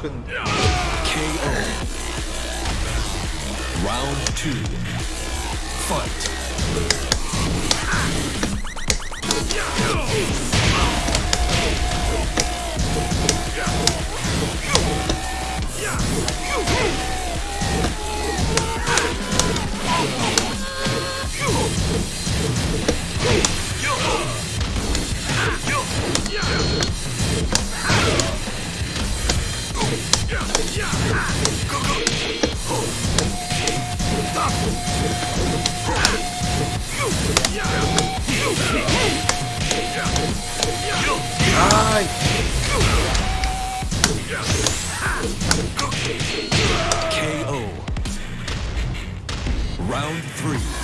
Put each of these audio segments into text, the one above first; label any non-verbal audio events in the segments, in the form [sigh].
끝. KO. Round two. Fight. KO. Round three.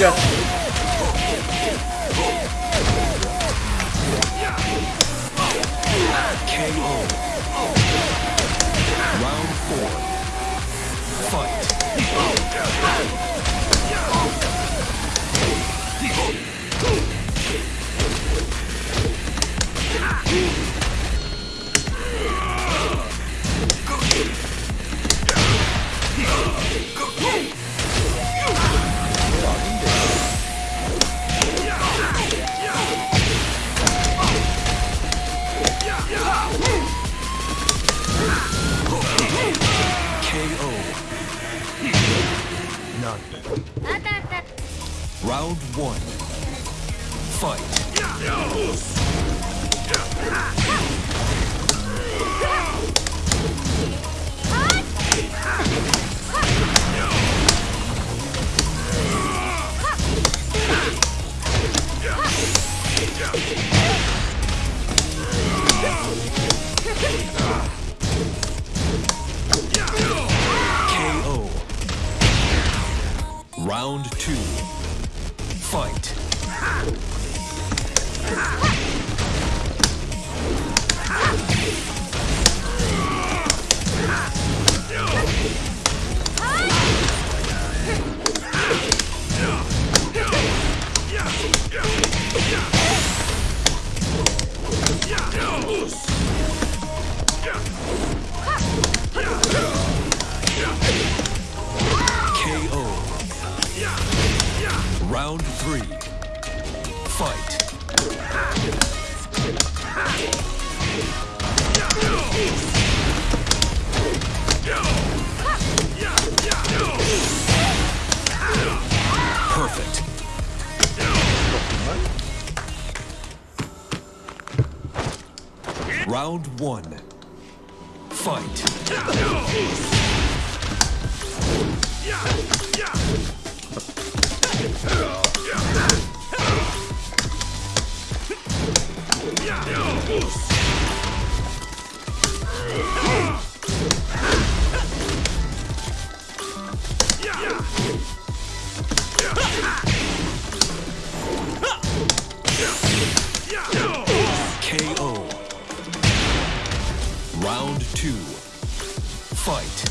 진짜. None. Round one. Fight. KO. [laughs] Round two. Fight. Round three. Fight. Perfect. Round one. Fight. KO. Round two. Fight.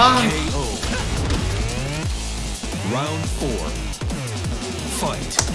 on. KO. Round four. Fight.